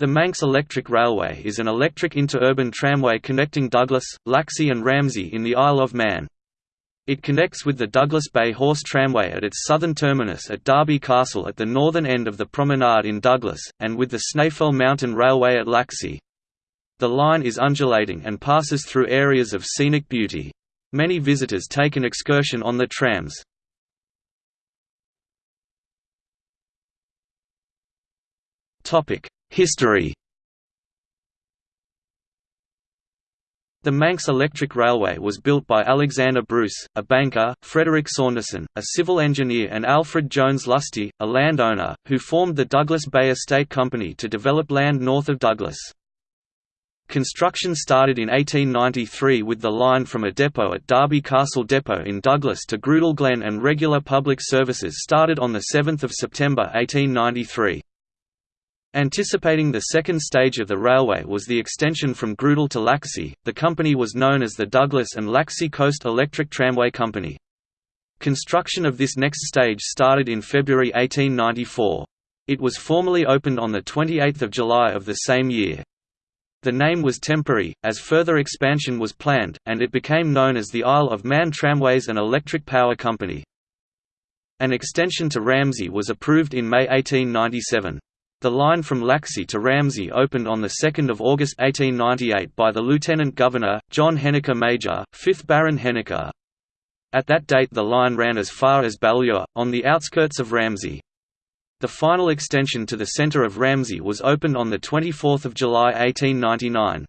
The Manx Electric Railway is an electric interurban tramway connecting Douglas, Laxey and Ramsey in the Isle of Man. It connects with the Douglas Bay Horse Tramway at its southern terminus at Derby Castle at the northern end of the promenade in Douglas, and with the Snaefell Mountain Railway at Laxey. The line is undulating and passes through areas of scenic beauty. Many visitors take an excursion on the trams. History The Manx Electric Railway was built by Alexander Bruce, a banker, Frederick Saunderson, a civil engineer and Alfred Jones Lusty, a landowner, who formed the Douglas Bay Estate Company to develop land north of Douglas. Construction started in 1893 with the line from a depot at Derby Castle Depot in Douglas to Groudle Glen and regular public services started on 7 September 1893. Anticipating the second stage of the railway was the extension from Groudle to Laxey, the company was known as the Douglas and Laxey Coast Electric Tramway Company. Construction of this next stage started in February 1894. It was formally opened on 28 July of the same year. The name was temporary, as further expansion was planned, and it became known as the Isle of Man Tramways and Electric Power Company. An extension to Ramsey was approved in May 1897. The line from Laxey to Ramsey opened on 2 August 1898 by the Lieutenant Governor, John Henniker Major, 5th Baron Henniker. At that date the line ran as far as Ballure, on the outskirts of Ramsey. The final extension to the centre of Ramsey was opened on 24 July 1899.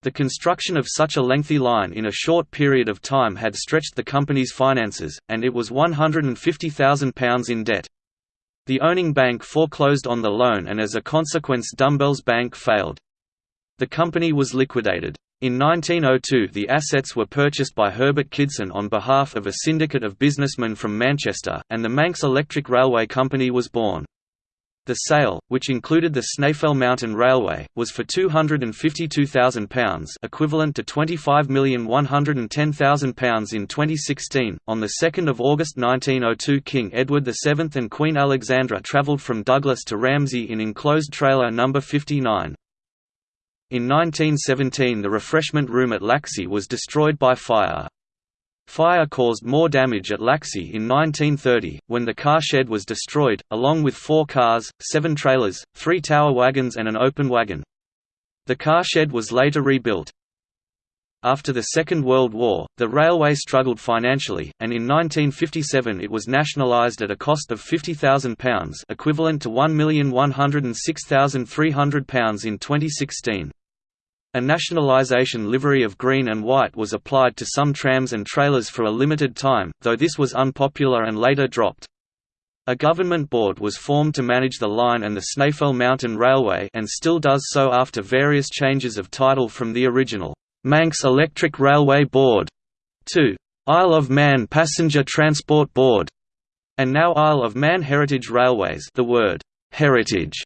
The construction of such a lengthy line in a short period of time had stretched the company's finances, and it was £150,000 in debt. The owning bank foreclosed on the loan and as a consequence Dumbell's Bank failed. The company was liquidated. In 1902 the assets were purchased by Herbert Kidson on behalf of a syndicate of businessmen from Manchester, and the Manx Electric Railway Company was born. The sale, which included the Snaefell Mountain Railway, was for £252,000 equivalent to £25,110,000 in 2016. On 2 August 1902 King Edward VII and Queen Alexandra travelled from Douglas to Ramsey in enclosed trailer No. 59. In 1917 the refreshment room at Laxey was destroyed by fire. Fire caused more damage at Laxey in 1930, when the car shed was destroyed, along with four cars, seven trailers, three tower wagons and an open wagon. The car shed was later rebuilt. After the Second World War, the railway struggled financially, and in 1957 it was nationalised at a cost of £50,000 equivalent to £1,106,300 in 2016. A nationalisation livery of green and white was applied to some trams and trailers for a limited time, though this was unpopular and later dropped. A government board was formed to manage the line and the Snaefell Mountain Railway and still does so after various changes of title from the original, Manx Electric Railway Board, to Isle of Man Passenger Transport Board, and now Isle of Man Heritage Railways the word, heritage,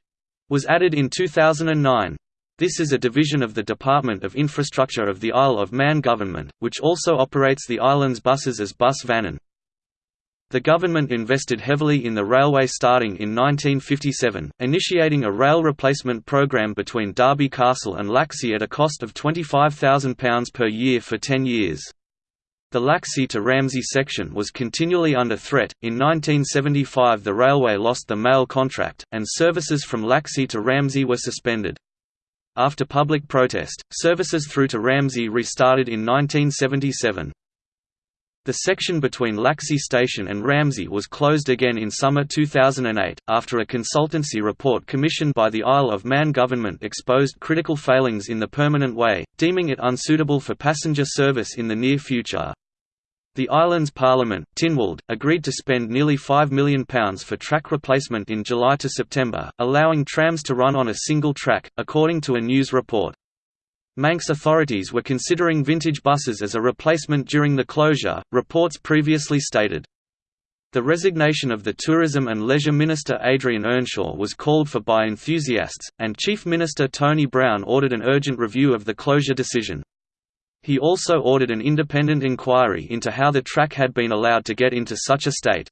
was added in 2009. This is a division of the Department of Infrastructure of the Isle of Man Government, which also operates the island's buses as Bus Vannin. The government invested heavily in the railway starting in 1957, initiating a rail replacement program between Derby Castle and Laxey at a cost of £25,000 per year for 10 years. The Laxey to Ramsey section was continually under threat. In 1975, the railway lost the mail contract, and services from Laxey to Ramsey were suspended. After public protest, services through to Ramsey restarted in 1977. The section between Laxey Station and Ramsey was closed again in summer 2008, after a consultancy report commissioned by the Isle of Man government exposed critical failings in the permanent way, deeming it unsuitable for passenger service in the near future. The island's parliament, Tynwald, agreed to spend nearly £5 million for track replacement in July to September, allowing trams to run on a single track, according to a news report. Manx authorities were considering vintage buses as a replacement during the closure, reports previously stated. The resignation of the Tourism and Leisure Minister Adrian Earnshaw was called for by enthusiasts, and Chief Minister Tony Brown ordered an urgent review of the closure decision. He also ordered an independent inquiry into how the track had been allowed to get into such a state.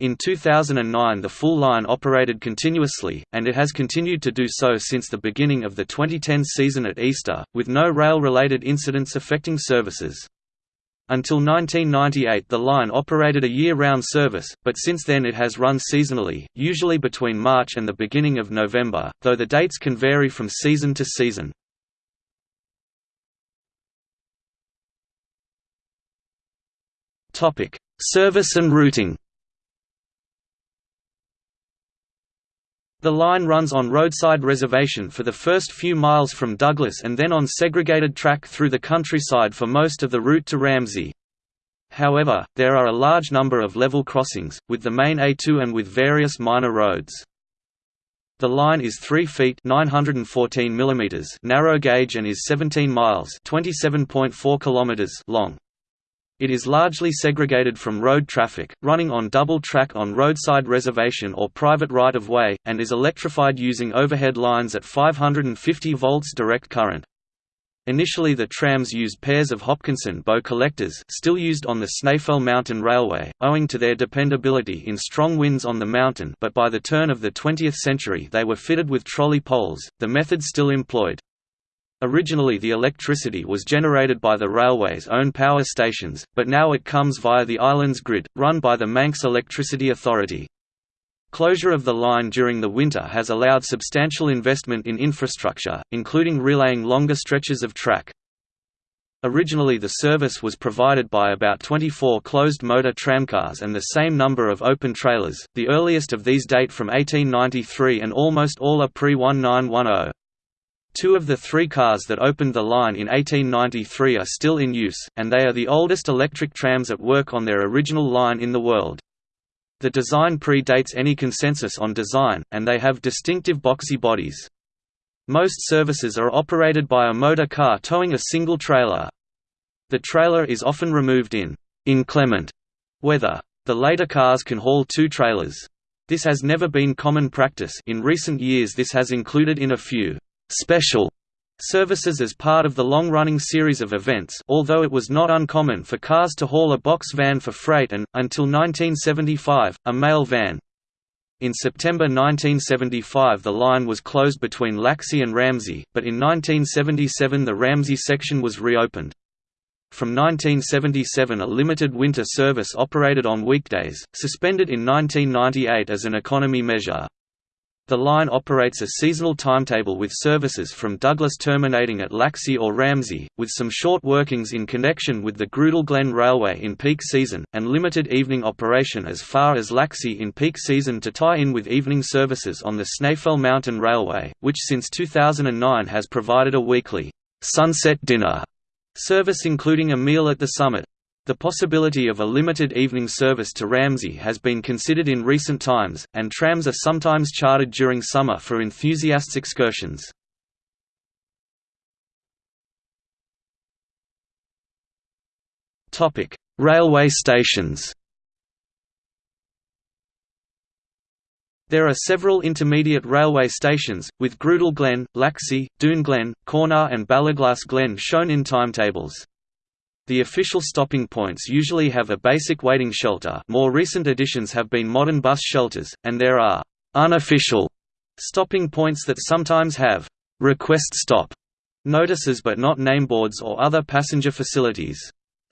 In 2009 the full line operated continuously, and it has continued to do so since the beginning of the 2010 season at Easter, with no rail-related incidents affecting services. Until 1998 the line operated a year-round service, but since then it has run seasonally, usually between March and the beginning of November, though the dates can vary from season to season. Service and routing The line runs on roadside reservation for the first few miles from Douglas and then on segregated track through the countryside for most of the route to Ramsey. However, there are a large number of level crossings, with the main A2 and with various minor roads. The line is 3 feet 914 mm narrow gauge and is 17 miles 27.4 kilometers long. It is largely segregated from road traffic, running on double track on roadside reservation or private right-of-way, and is electrified using overhead lines at 550 volts direct current. Initially the trams used pairs of Hopkinson bow collectors still used on the Snaefell Mountain Railway, owing to their dependability in strong winds on the mountain but by the turn of the 20th century they were fitted with trolley poles, the method still employed. Originally the electricity was generated by the railway's own power stations, but now it comes via the island's grid, run by the Manx Electricity Authority. Closure of the line during the winter has allowed substantial investment in infrastructure, including relaying longer stretches of track. Originally the service was provided by about 24 closed-motor tramcars and the same number of open trailers, the earliest of these date from 1893 and almost all are pre-1910. Two of the three cars that opened the line in 1893 are still in use, and they are the oldest electric trams at work on their original line in the world. The design predates any consensus on design, and they have distinctive boxy bodies. Most services are operated by a motor car towing a single trailer. The trailer is often removed in inclement weather. The later cars can haul two trailers. This has never been common practice in recent years this has included in a few special services as part of the long-running series of events although it was not uncommon for cars to haul a box van for freight and, until 1975, a mail van. In September 1975 the line was closed between Laxey and Ramsey, but in 1977 the Ramsey section was reopened. From 1977 a limited winter service operated on weekdays, suspended in 1998 as an economy measure. The line operates a seasonal timetable with services from Douglas terminating at Laxey or Ramsey, with some short workings in connection with the Groudle Glen Railway in peak season, and limited evening operation as far as Laxey in peak season to tie in with evening services on the Snaefell Mountain Railway, which since 2009 has provided a weekly «sunset dinner» service including a meal at the summit. The possibility of a limited evening service to Ramsey has been considered in recent times, and trams are sometimes chartered during summer for enthusiasts excursions. Railway stations There are several intermediate railway stations, with Groudle Glen, Laxey, Dhoon Glen, Cornaa and Ballaglass Glen shown in timetables. The official stopping points usually have a basic waiting shelter more recent additions have been modern bus shelters, and there are «unofficial» stopping points that sometimes have «request stop» notices but not nameboards or other passenger facilities.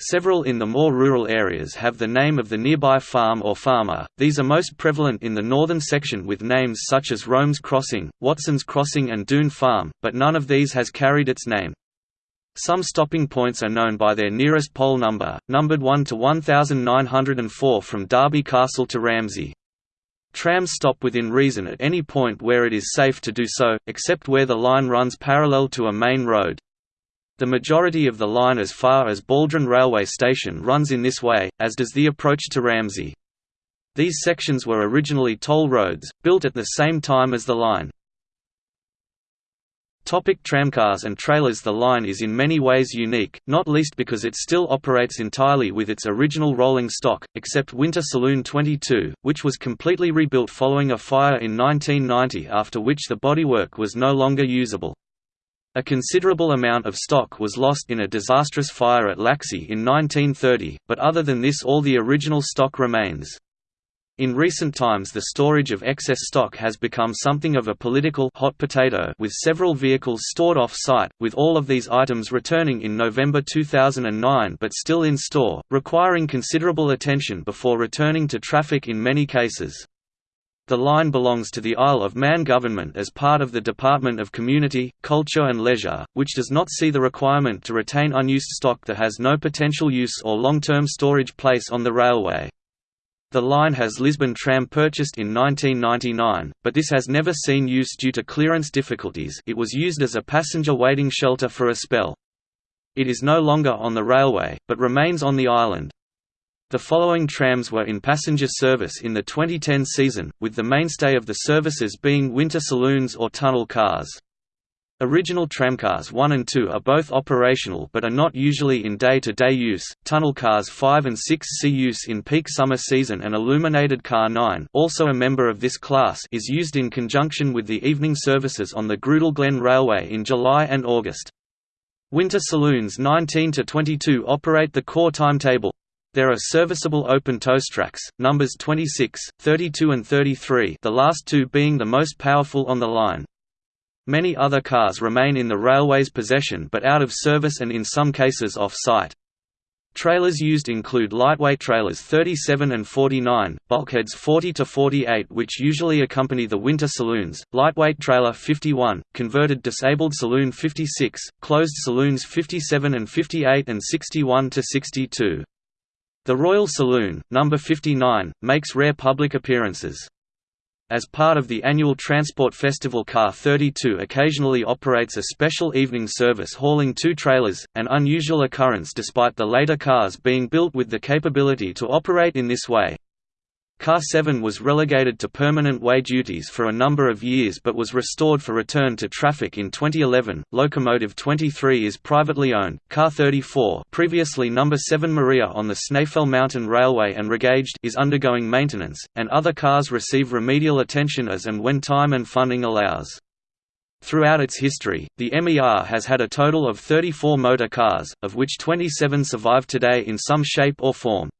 Several in the more rural areas have the name of the nearby farm or farmer, these are most prevalent in the northern section with names such as Rome's Crossing, Watson's Crossing and Doon Farm, but none of these has carried its name. Some stopping points are known by their nearest pole number, numbered 1 to 1904 from Derby Castle to Ramsey. Trams stop within reason at any point where it is safe to do so, except where the line runs parallel to a main road. The majority of the line as far as Baldrine Railway Station runs in this way, as does the approach to Ramsey. These sections were originally toll roads, built at the same time as the line. Topic tramcars and trailers The line is in many ways unique, not least because it still operates entirely with its original rolling stock, except Winter Saloon 22, which was completely rebuilt following a fire in 1990 after which the bodywork was no longer usable. A considerable amount of stock was lost in a disastrous fire at Laxey in 1930, but other than this all the original stock remains. In recent times the storage of excess stock has become something of a political hot potato with several vehicles stored off-site, with all of these items returning in November 2009 but still in store, requiring considerable attention before returning to traffic in many cases. The line belongs to the Isle of Man government as part of the Department of Community, Culture and Leisure, which does not see the requirement to retain unused stock that has no potential use or long-term storage place on the railway. The line has Lisbon tram purchased in 1999, but this has never seen use due to clearance difficulties it was used as a passenger waiting shelter for a spell. It is no longer on the railway, but remains on the island. The following trams were in passenger service in the 2010 season, with the mainstay of the services being winter saloons or tunnel cars. Original tramcars 1 and 2 are both operational but are not usually in day-to-day -day use. Tunnel cars 5 and 6 see use in peak summer season and illuminated car 9, also a member of this class, is used in conjunction with the evening services on the Groudle Glen Railway in July and August. Winter saloons 19 to 22 operate the core timetable. There are serviceable open toast tracks, numbers 26, 32 and 33 the last two being the most powerful on the line. Many other cars remain in the railway's possession but out of service and in some cases off-site. Trailers used include lightweight trailers 37 and 49, bulkheads 40 to 48 which usually accompany the winter saloons, lightweight trailer 51, converted disabled saloon 56, closed saloons 57 and 58 and 61 to 62. The Royal Saloon, number 59, makes rare public appearances. As part of the annual Transport Festival Car 32 occasionally operates a special evening service hauling two trailers, an unusual occurrence despite the later cars being built with the capability to operate in this way. Car 7 was relegated to permanent way duties for a number of years but was restored for return to traffic in 2011. Locomotive 23 is privately owned. Car 34, previously number 7 Maria on the Snaefell Mountain Railway and regauged, is undergoing maintenance, and other cars receive remedial attention as and when time and funding allows. Throughout its history, the MER has had a total of 34 motor cars, of which 27 survive today in some shape or form.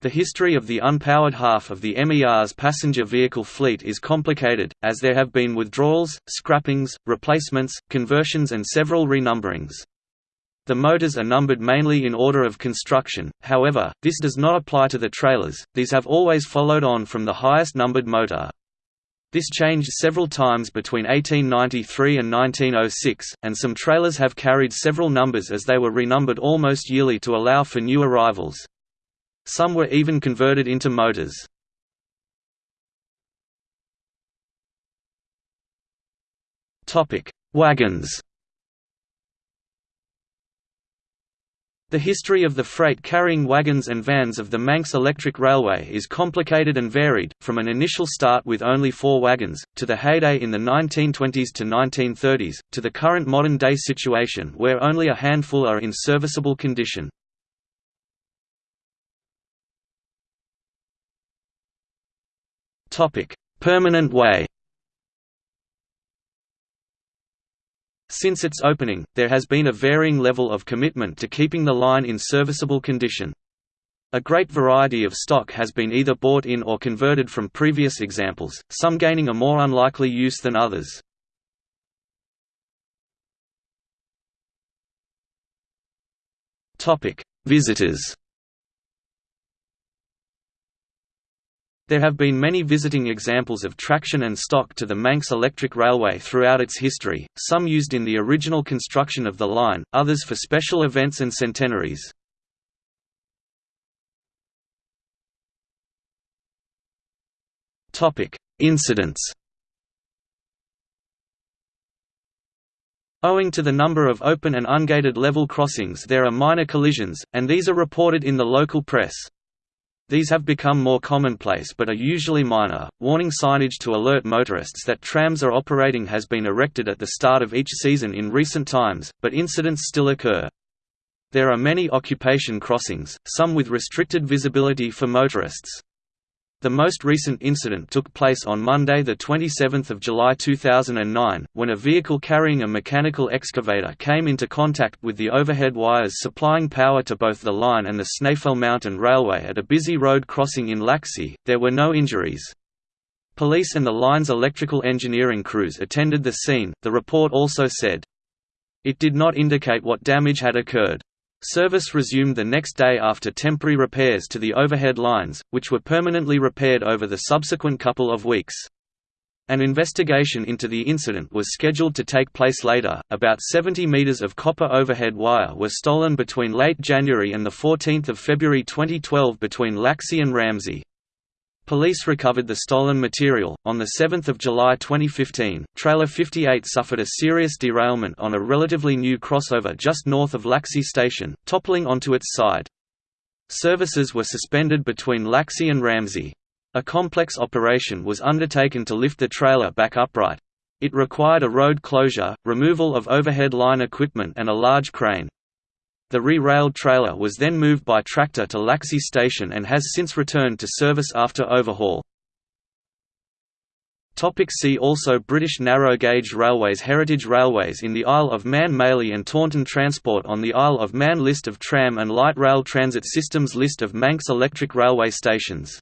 The history of the unpowered half of the MER's passenger vehicle fleet is complicated, as there have been withdrawals, scrappings, replacements, conversions and several renumberings. The motors are numbered mainly in order of construction, however, this does not apply to the trailers, these have always followed on from the highest numbered motor. This changed several times between 1893 and 1906, and some trailers have carried several numbers as they were renumbered almost yearly to allow for new arrivals. Some were even converted into motors. Wagons The history of the freight carrying wagons and vans of the Manx Electric Railway is complicated and varied, from an initial start with only four wagons, to the heyday in the 1920s to 1930s, to the current modern-day situation where only a handful are in serviceable condition. Permanent way. Since its opening, there has been a varying level of commitment to keeping the line in serviceable condition. A great variety of stock has been either bought in or converted from previous examples, some gaining a more unlikely use than others. Visitors There have been many visiting examples of traction and stock to the Manx Electric Railway throughout its history, some used in the original construction of the line, others for special events and centenaries. Incidents Owing to the number of open and ungated level crossings there are minor collisions, and these are reported in the local press. These have become more commonplace but are usually minor. Warning signage to alert motorists that trams are operating has been erected at the start of each season in recent times, but incidents still occur. There are many occupation crossings, some with restricted visibility for motorists. The most recent incident took place on Monday 27 July 2009, when a vehicle carrying a mechanical excavator came into contact with the overhead wires supplying power to both the line and the Snaefell Mountain Railway at a busy road crossing in Laxey. There were no injuries. Police and the line's electrical engineering crews attended the scene, the report also said. It did not indicate what damage had occurred. Service resumed the next day after temporary repairs to the overhead lines, which were permanently repaired over the subsequent couple of weeks. An investigation into the incident was scheduled to take place later. About 70 meters of copper overhead wire were stolen between late January and the 14th of February 2012 between Laxey and Ramsey. Police recovered the stolen material. On 7 July 2015, Trailer 58 suffered a serious derailment on a relatively new crossover just north of Laxey Station, toppling onto its side. Services were suspended between Laxey and Ramsey. A complex operation was undertaken to lift the trailer back upright. It required a road closure, removal of overhead line equipment and a large crane. The re-railed trailer was then moved by tractor to Laxey Station and has since returned to service after overhaul. See also British narrow gauge railways Heritage railways in the Isle of Man Mailey and Taunton Transport on the Isle of Man List of tram and light rail transit systems List of Manx electric railway stations